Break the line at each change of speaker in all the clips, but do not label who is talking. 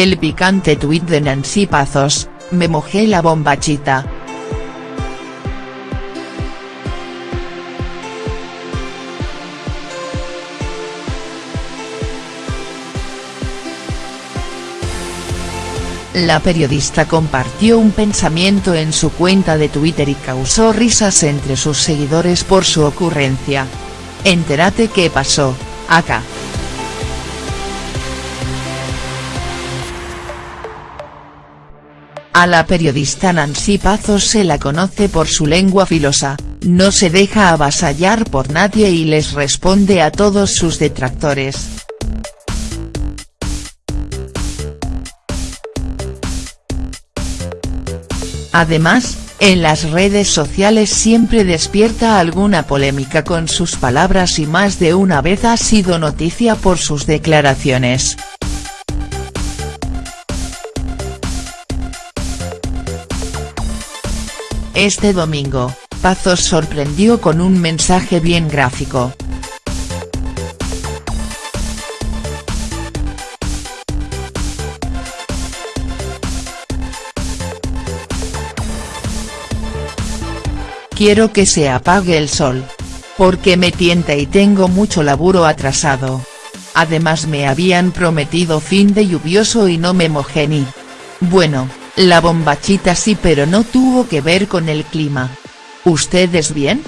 El picante tuit de Nancy Pazos, me mojé la bombachita. La periodista compartió un pensamiento en su cuenta de Twitter y causó risas entre sus seguidores por su ocurrencia. Entérate qué pasó, acá. A la periodista Nancy Pazos se la conoce por su lengua filosa, no se deja avasallar por nadie y les responde a todos sus detractores. Además, en las redes sociales siempre despierta alguna polémica con sus palabras y más de una vez ha sido noticia por sus declaraciones. Este domingo, Pazos sorprendió con un mensaje bien gráfico. Quiero que se apague el sol. Porque me tienta y tengo mucho laburo atrasado. Además me habían prometido fin de lluvioso y no me mojé ni. Bueno, la bombachita sí pero no tuvo que ver con el clima. ¿Ustedes bien?.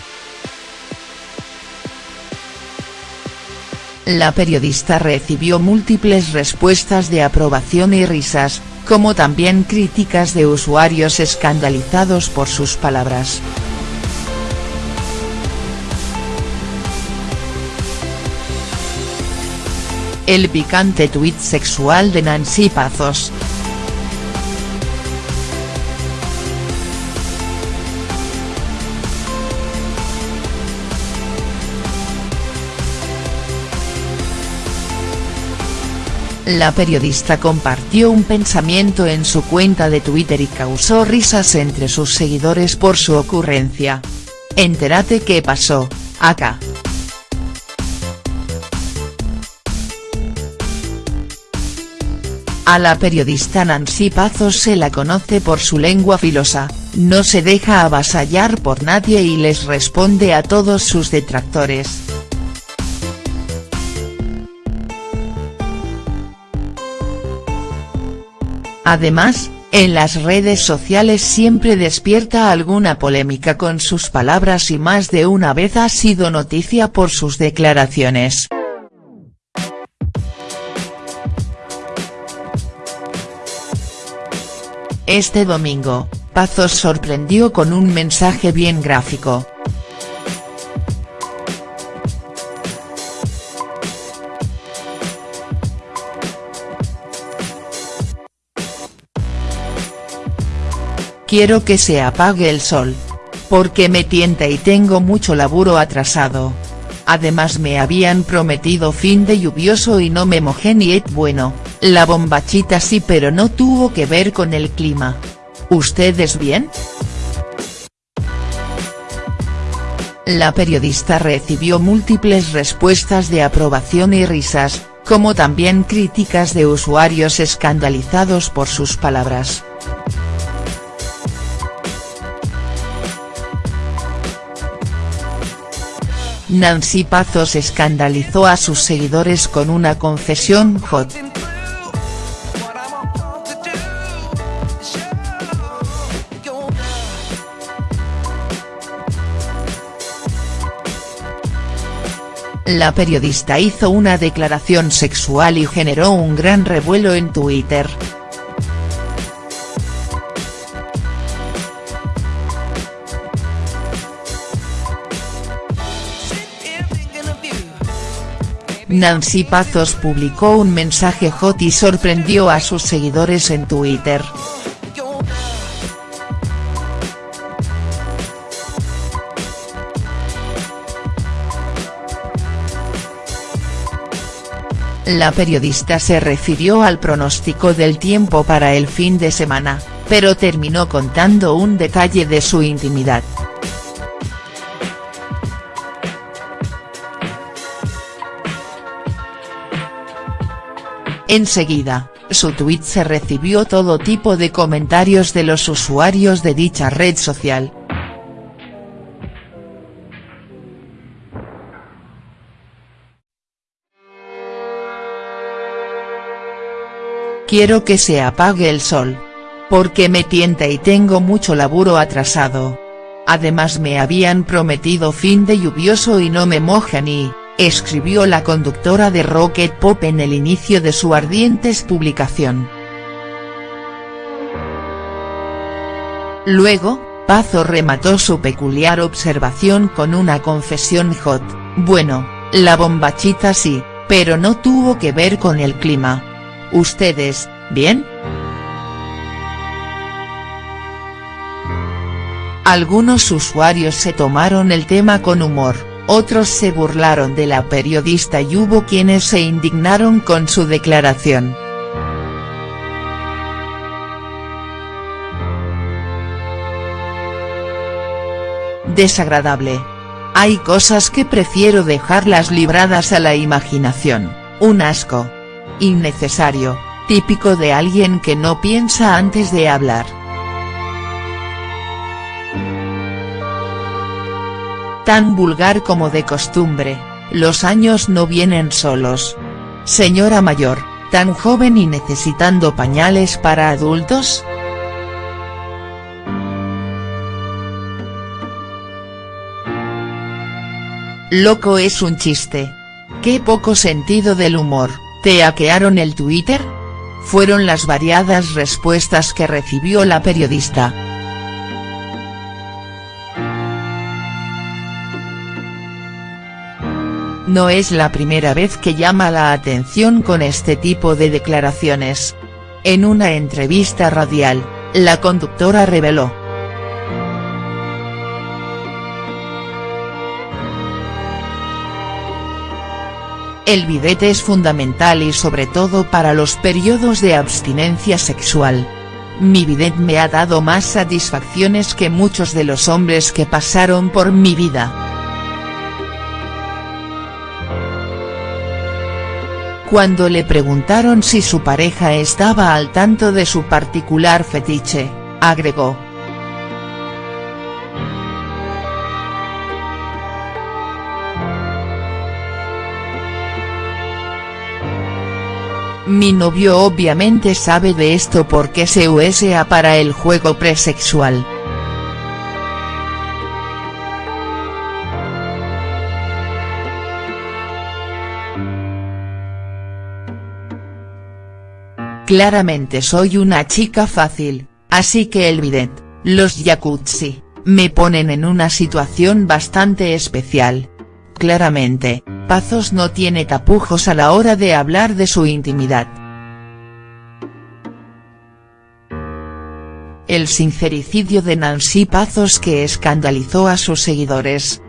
La periodista recibió múltiples respuestas de aprobación y risas, como también críticas de usuarios escandalizados por sus palabras. El picante tuit sexual de Nancy Pazos. La periodista compartió un pensamiento en su cuenta de Twitter y causó risas entre sus seguidores por su ocurrencia. Entérate qué pasó, acá. A la periodista Nancy Pazos se la conoce por su lengua filosa, no se deja avasallar por nadie y les responde a todos sus detractores. Además, en las redes sociales siempre despierta alguna polémica con sus palabras y más de una vez ha sido noticia por sus declaraciones. Este domingo, Pazos sorprendió con un mensaje bien gráfico. Quiero que se apague el sol. Porque me tienta y tengo mucho laburo atrasado. Además me habían prometido fin de lluvioso y no me mojé ni et bueno, la bombachita sí pero no tuvo que ver con el clima. ¿Ustedes bien?. La periodista recibió múltiples respuestas de aprobación y risas, como también críticas de usuarios escandalizados por sus palabras. Nancy Pazos escandalizó a sus seguidores con una confesión hot. La periodista hizo una declaración sexual y generó un gran revuelo en Twitter. Nancy Pazos publicó un mensaje hot y sorprendió a sus seguidores en Twitter. La periodista se refirió al pronóstico del tiempo para el fin de semana, pero terminó contando un detalle de su intimidad. Enseguida, Su tuit se recibió todo tipo de comentarios de los usuarios de dicha red social. Quiero que se apague el sol. Porque me tienta y tengo mucho laburo atrasado. Además me habían prometido fin de lluvioso y no me mojan y, escribió la conductora de Rocket Pop en el inicio de su ardientes publicación. Luego, Pazo remató su peculiar observación con una confesión hot, bueno, la bombachita sí, pero no tuvo que ver con el clima. ¿Ustedes, bien?. Algunos usuarios se tomaron el tema con humor, otros se burlaron de la periodista y hubo quienes se indignaron con su declaración. Desagradable. Hay cosas que prefiero dejarlas libradas a la imaginación, un asco innecesario, típico de alguien que no piensa antes de hablar. Tan vulgar como de costumbre, los años no vienen solos. Señora mayor, tan joven y necesitando pañales para adultos?. Loco es un chiste. Qué poco sentido del humor. ¿Te hackearon el Twitter? Fueron las variadas respuestas que recibió la periodista. No es la primera vez que llama la atención con este tipo de declaraciones. En una entrevista radial, la conductora reveló El bidete es fundamental y sobre todo para los periodos de abstinencia sexual. Mi bidet me ha dado más satisfacciones que muchos de los hombres que pasaron por mi vida. Cuando le preguntaron si su pareja estaba al tanto de su particular fetiche, agregó, Mi novio obviamente sabe de esto porque se usa para el juego presexual. Claramente soy una chica fácil, así que el bidet, los jacuzzi, me ponen en una situación bastante especial. Claramente, Pazos no tiene tapujos a la hora de hablar de su intimidad. El sincericidio de Nancy Pazos que escandalizó a sus seguidores.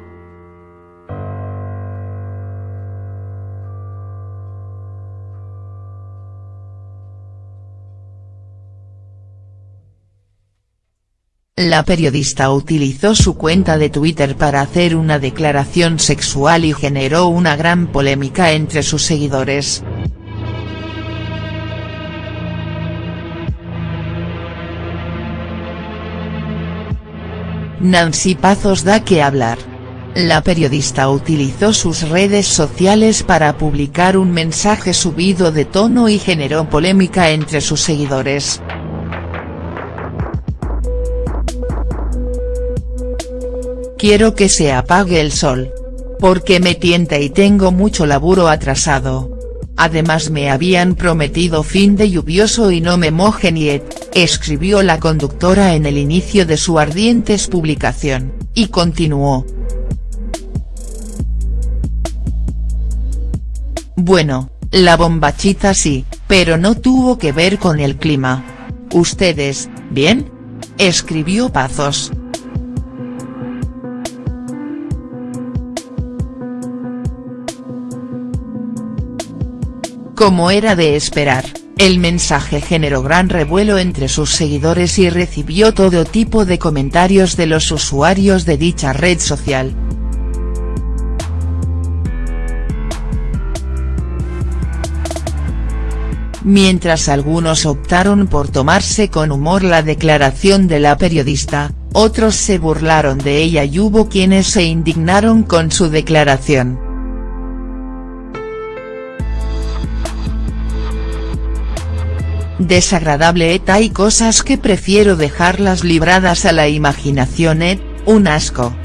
La periodista utilizó su cuenta de Twitter para hacer una declaración sexual y generó una gran polémica entre sus seguidores. Nancy Pazos da que hablar. La periodista utilizó sus redes sociales para publicar un mensaje subido de tono y generó polémica entre sus seguidores. Quiero que se apague el sol. Porque me tienta y tengo mucho laburo atrasado. Además me habían prometido fin de lluvioso y no me mojen yet, escribió la conductora en el inicio de su ardientes publicación, y continuó. Bueno, la bombachita sí, pero no tuvo que ver con el clima. ¿Ustedes, bien? Escribió Pazos. Como era de esperar, el mensaje generó gran revuelo entre sus seguidores y recibió todo tipo de comentarios de los usuarios de dicha red social. Mientras algunos optaron por tomarse con humor la declaración de la periodista, otros se burlaron de ella y hubo quienes se indignaron con su declaración. Desagradable et hay cosas que prefiero dejarlas libradas a la imaginación et, un asco.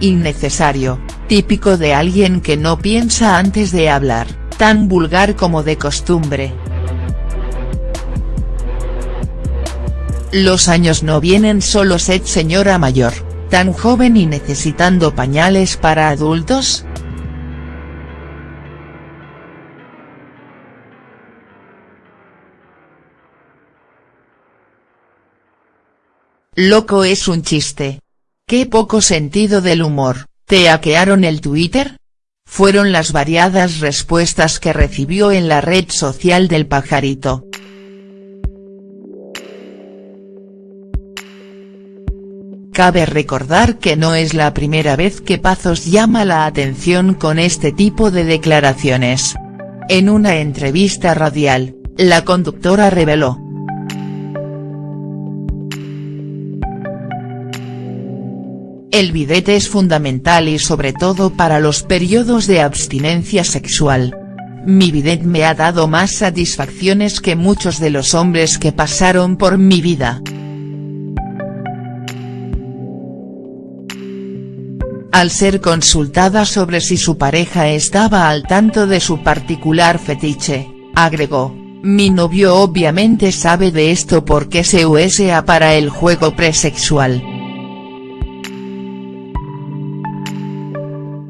Innecesario, típico de alguien que no piensa antes de hablar, tan vulgar como de costumbre. Los años no vienen solos et señora mayor, tan joven y necesitando pañales para adultos. Loco es un chiste. Qué poco sentido del humor, ¿te hackearon el Twitter? Fueron las variadas respuestas que recibió en la red social del pajarito. Cabe recordar que no es la primera vez que Pazos llama la atención con este tipo de declaraciones. En una entrevista radial, la conductora reveló. El bidete es fundamental y sobre todo para los periodos de abstinencia sexual. Mi bidet me ha dado más satisfacciones que muchos de los hombres que pasaron por mi vida. Al ser consultada sobre si su pareja estaba al tanto de su particular fetiche, agregó, mi novio obviamente sabe de esto porque se usa para el juego presexual.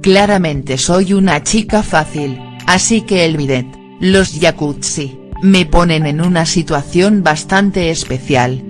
Claramente soy una chica fácil, así que el bidet, los jacuzzi, me ponen en una situación bastante especial,